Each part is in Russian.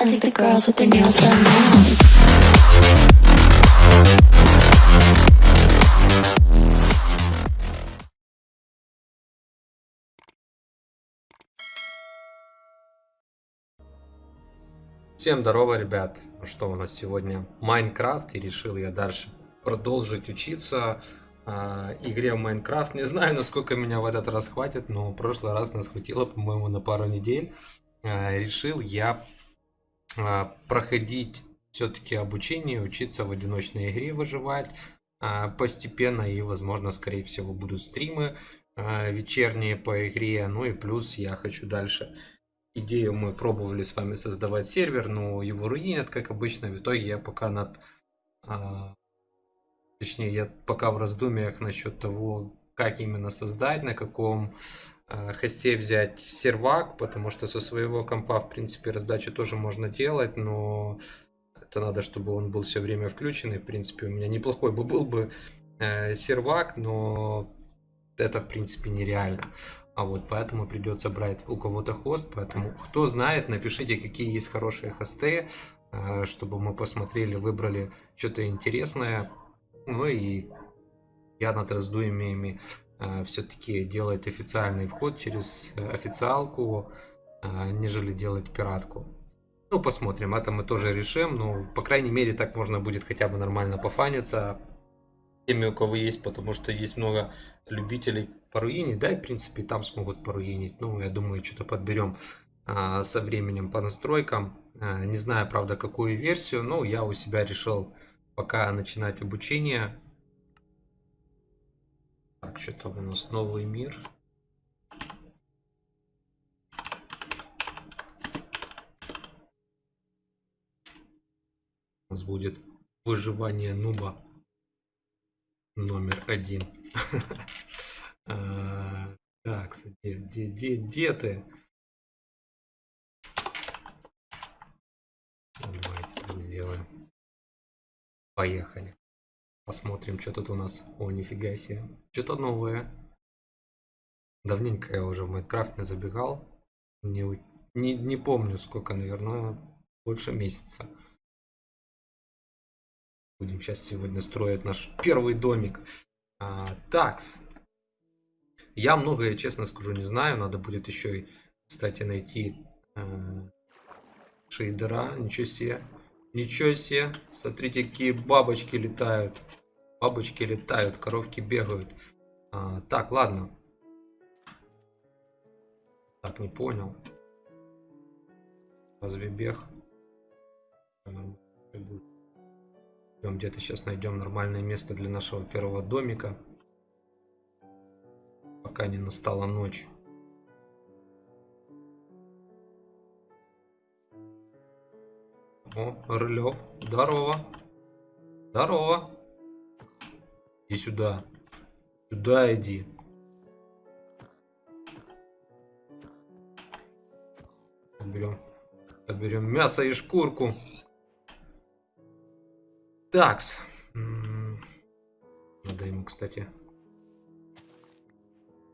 I think the girls with their nails done now. Всем здорово, ребят! Ну Что у нас сегодня? Майнкрафт, и решил я дальше продолжить учиться а, игре в Майнкрафт. Не знаю, насколько меня в этот раз хватит, но в прошлый раз нас хватило, по-моему, на пару недель. А, решил я а, проходить все-таки обучение, учиться в одиночной игре выживать а, постепенно, и, возможно, скорее всего, будут стримы а, вечерние по игре. Ну и плюс я хочу дальше идею мы пробовали с вами создавать сервер, но его руинят, как обычно. В итоге я пока над... точнее, я пока в раздумьях насчет того, как именно создать, на каком а, хосте взять сервак, потому что со своего компа, в принципе, раздачу тоже можно делать, но это надо, чтобы он был все время включен. И, в принципе, у меня неплохой бы был бы э, сервак, но это, в принципе, нереально. А вот поэтому придется брать у кого-то хост. Поэтому, кто знает, напишите, какие есть хорошие хосты, э, чтобы мы посмотрели, выбрали что-то интересное. Ну и я над раздумьями э, все-таки делать официальный вход через э, официалку, э, нежели делать пиратку. Ну, посмотрим, это мы тоже решим. Ну, по крайней мере, так можно будет хотя бы нормально пофаниться теми, у кого есть, потому что есть много любителей поруинить. Да, и, в принципе, там смогут поруинить. Ну, я думаю, что-то подберем а, со временем по настройкам. А, не знаю, правда, какую версию, но я у себя решил пока начинать обучение. Так, что там у нас новый мир. У нас будет выживание нуба номер один. А, Так, где, где, где, где ты? Давайте так сделаем. Поехали. Посмотрим, что тут у нас. О, нифига себе. Что-то новое. Давненько я уже в Майнкрафт не забегал. Не, не, не помню сколько, наверное, больше месяца. Будем сейчас сегодня строить наш первый домик. А, такс. Я многое, честно скажу, не знаю. Надо будет еще, кстати, найти э, шейдера. Ничего себе. Ничего себе. Смотрите, какие бабочки летают. Бабочки летают, коровки бегают. А, так, ладно. Так, не понял. Разве бег? Где-то сейчас найдем нормальное место для нашего первого домика. Пока не настала ночь. О, Рылев. Здорово. Здорово. Иди сюда. Сюда иди. Берем. Берем мясо и шкурку. Такс. М, Надо ему, кстати,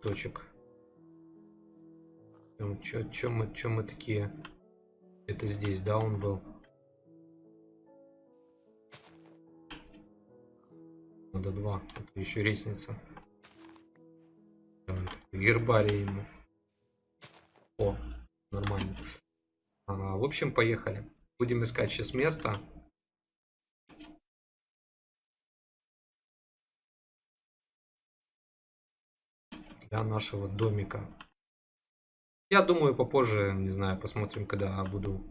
точек. Чем, мы, чем мы такие? Это здесь, да, он был? Надо два. Это еще так, Гербарий ему. О, нормально. А, в общем, поехали. Будем искать сейчас место. для нашего домика. Я думаю, попозже, не знаю, посмотрим, когда буду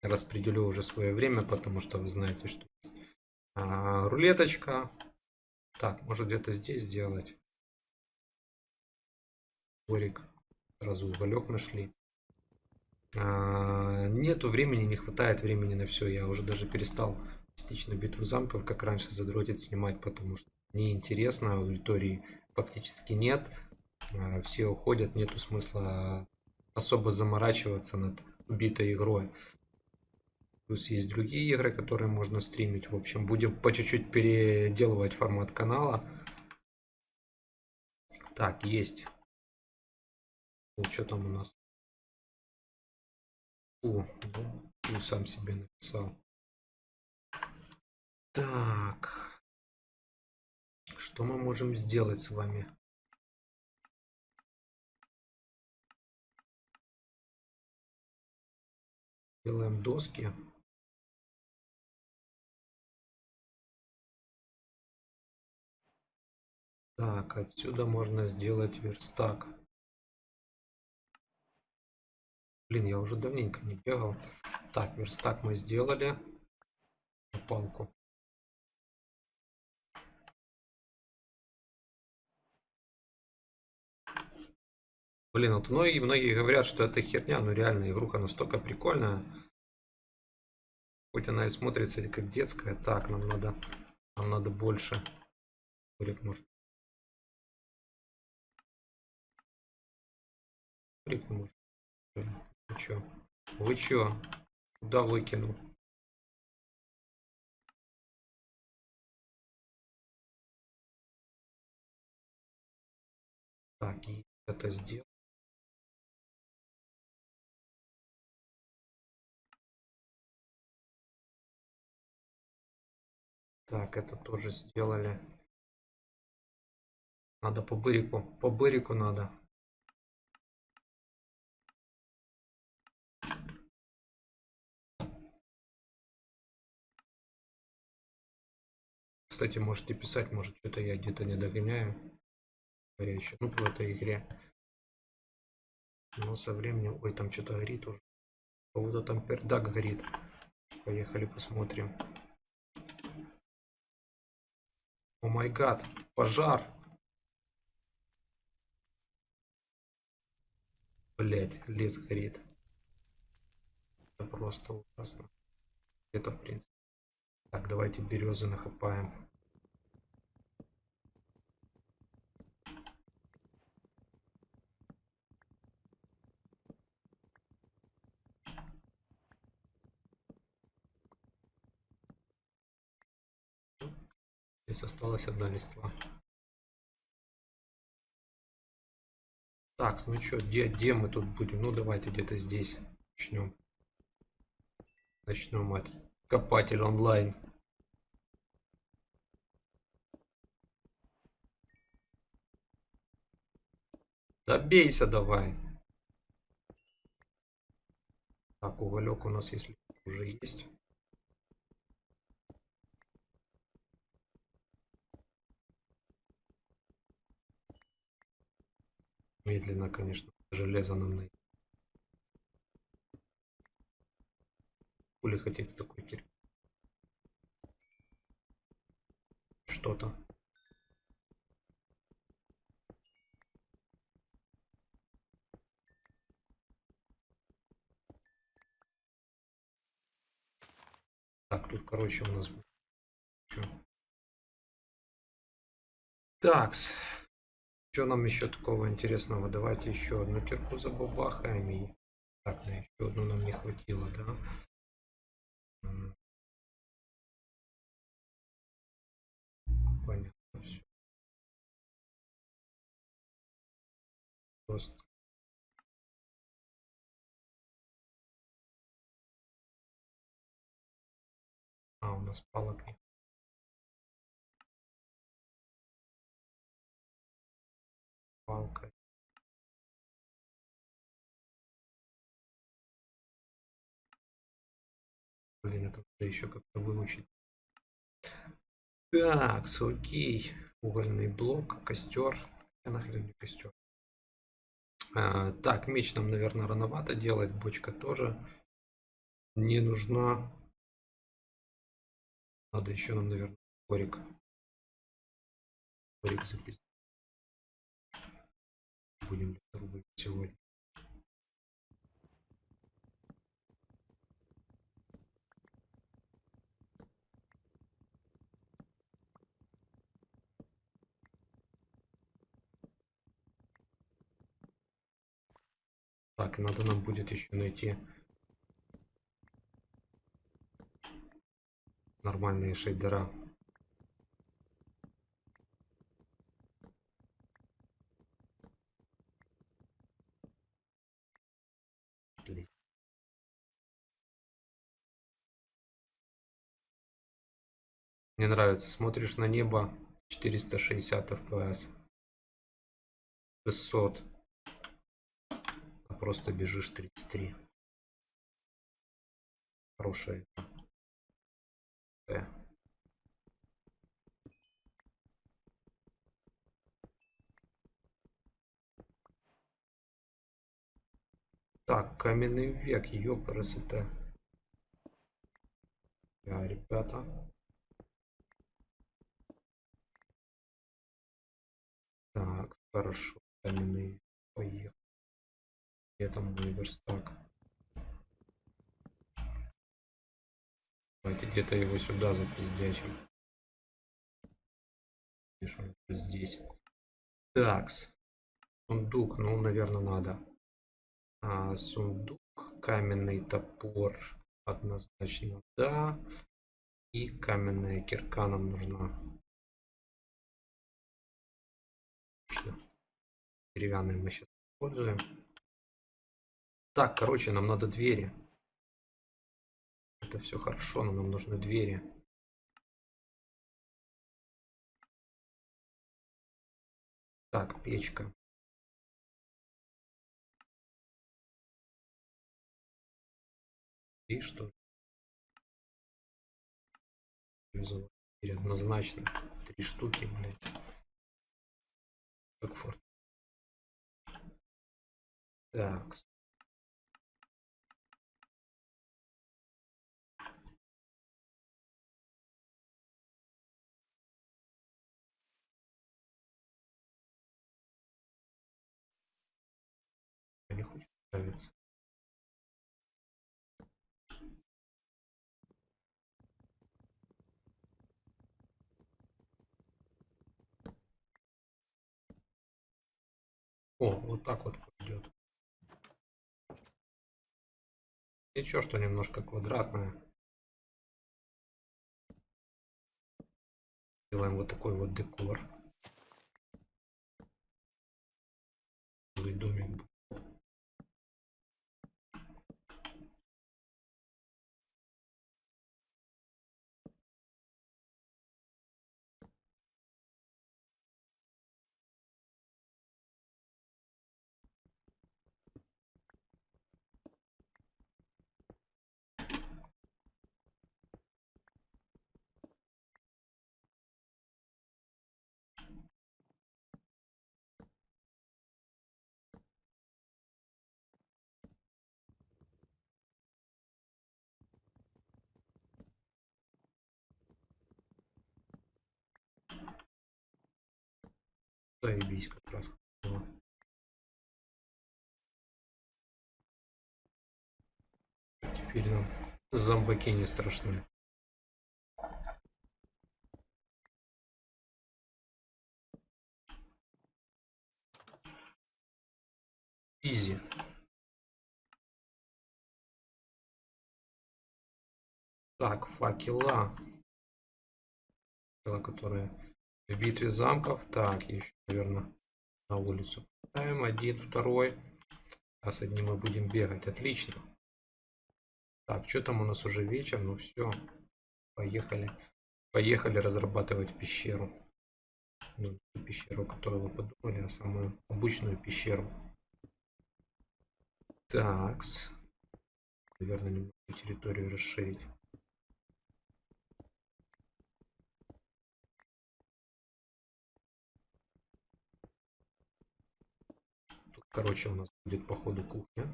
распределю уже свое время, потому что вы знаете, что а, рулеточка. Так, может где-то здесь сделать. Дворик. Сразу уголек нашли. А, нету времени, не хватает времени на все. Я уже даже перестал частично битву замков, как раньше задротить снимать, потому что неинтересно, аудитории фактически нет. А, Все уходят, нету смысла особо заморачиваться над убитой игрой. Плюс есть другие игры, которые можно стримить. В общем, будем по чуть-чуть переделывать формат канала. Так, есть. Ну, что там у нас? О, ну, сам себе написал. Так. Что мы можем сделать с вами? Делаем доски. Так, отсюда можно сделать верстак. Блин, я уже давненько не бегал. Так, верстак мы сделали. Палку. Блин, вот многие, многие говорят, что это херня, но реально игруха настолько прикольная. Хоть она и смотрится как детская. Так, нам надо, нам надо больше. Может. Олег, может. Вы чё? Вы чё? Куда выкинул? Так, это сделал. Так, это тоже сделали. Надо по бырику. По бырику надо. Кстати, можете писать, может что-то я где-то не догоняю. Горящий. Ну, в этой игре. Но со временем... Ой, там что-то горит уже. Кого-то там пердак горит. Поехали посмотрим. О май гад, пожар. Блять, лес горит. Это просто ужасно. Это в принципе. Так, давайте березы нахапаем. Здесь осталась одна листва. Так, ну что, где, где мы тут будем? Ну давайте где-то здесь начнем. Начнем от копатель онлайн. Добейся давай. Так, уголек у нас если уже есть. Медленно, конечно, железо нам найти. Хули хотеть с такой кирпич? Что-то. Так, тут, короче, у нас... Такс. Что нам еще такого интересного? Давайте еще одну кирку забабахаем. И... Так, на еще одну нам не хватило, да? Понятно все. Просто А, у нас палок нет. Надо еще как-то выучить. Так, окей. Угольный блок, костер. Я нахрен не костер. А, так, меч нам, наверное, рановато делать. Бочка тоже не нужна. Надо еще нам, наверное, корик. Корик записать. Будем рубить сегодня. Так, надо нам будет еще найти нормальные шейдера. Блин. Мне нравится. Смотришь на небо 460 FPS. 600. А просто бежишь 33. Хорошая игра. Э. Так, каменный век, ёпрст. Я, ребята. Так, хорошо. Каменный поехал. Где там мой верстак? Давайте где-то его сюда запиздячим. Уже здесь. Такс. Сундук, ну, наверное, надо. А, сундук, каменный топор. Однозначно, да. И каменная кирка нам нужна. Деревянные мы сейчас используем. Так, короче, нам надо двери. Это все хорошо, но нам нужны двери. Так, печка. И что? Однозначно. Три штуки, блядь. Как форт. Так. Нравится. О, вот так вот пойдет. Ничего, что немножко квадратное. Делаем вот такой вот декор. Домик Заебись как раз. Теперь нам зомбаки не страшны. Изи. Так, факела. Факела, которые в битве замков. Так, еще, наверное, на улицу. Ставим один, второй. А с одним мы будем бегать. Отлично. Так, что там у нас уже вечер? Ну все. Поехали. Поехали разрабатывать пещеру. Ну, пещеру, которую вы подумали, а самую обычную пещеру. Такс. Наверное, немного территорию расширить. Короче, у нас будет походу кухня.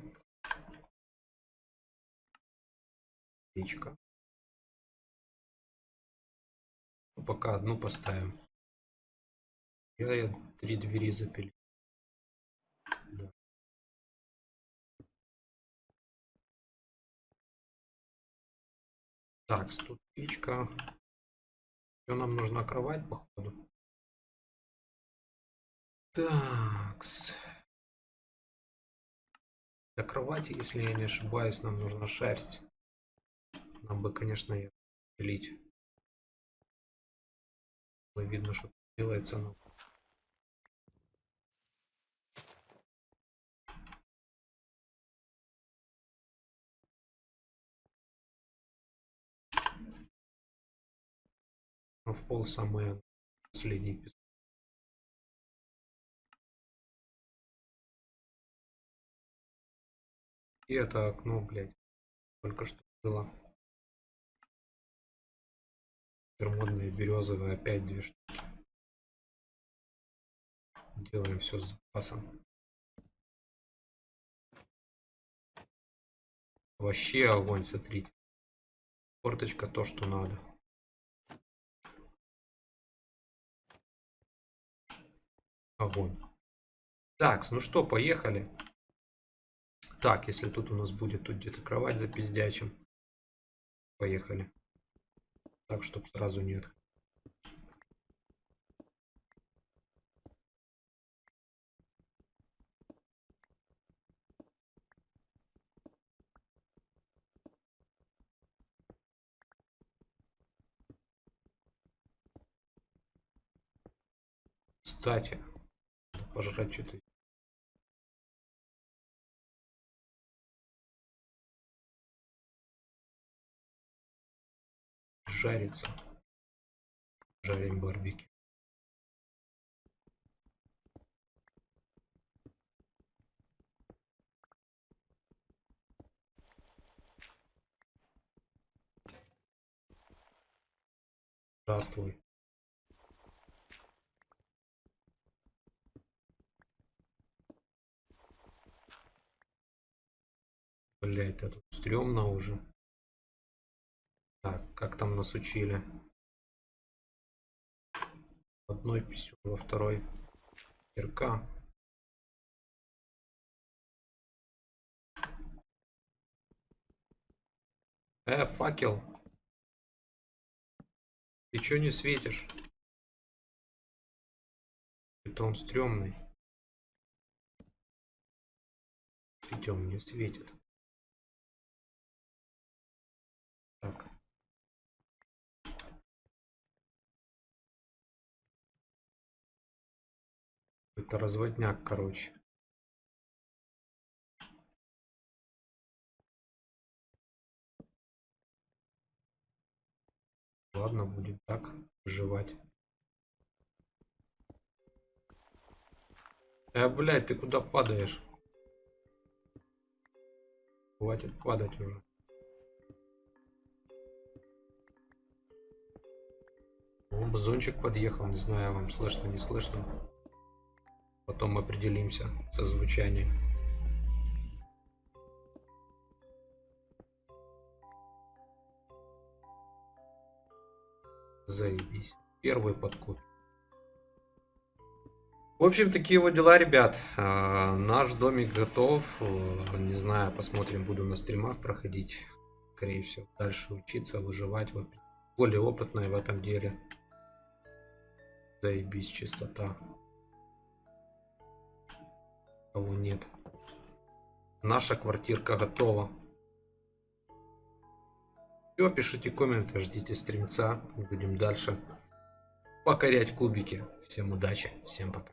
Печка. Ну, пока одну поставим. Я, я три двери запилил. Да. Так, тут печка. Еще нам нужна кровать, походу. Такс. Для кровати, если я не ошибаюсь, нам нужна шерсть. Нам бы, конечно, ее пилить. Было видно, что делается, но... Но в пол самое последний пис- И это окно, блядь, только что было. Модные березовые опять две штуки. Делаем все с запасом. Вообще огонь, смотрите. Форточка то, что надо. Огонь. Так, ну что, поехали. Так, если тут у нас будет тут где-то кровать за пиздячим. Поехали. Так, чтобы сразу нет. Кстати, пожрать что-то. Жарится. Жарим барбекю. Здравствуй. Блять, это стрёмно уже. Так, как там нас учили? В одной писю, во второй кирка. Э, факел. Ты чё не светишь? Это он стрёмный. Он не светит. Это разводняк, короче. Ладно, будем так выживать. Э, блядь, ты куда падаешь? Хватит падать уже. О, подъехал, не знаю, вам слышно, не слышно. Потом определимся со звучанием. Заебись. Первый подкуп. В общем, такие вот дела, ребят. А, наш домик готов. А, Не знаю, посмотрим, буду на стримах проходить. Скорее всего, дальше учиться, выживать. Более опытная в этом деле. Заебись, чистота. Кого нет. Наша квартирка готова. Все, пишите комменты, ждите стримца. Будем дальше покорять кубики. Всем удачи, всем пока.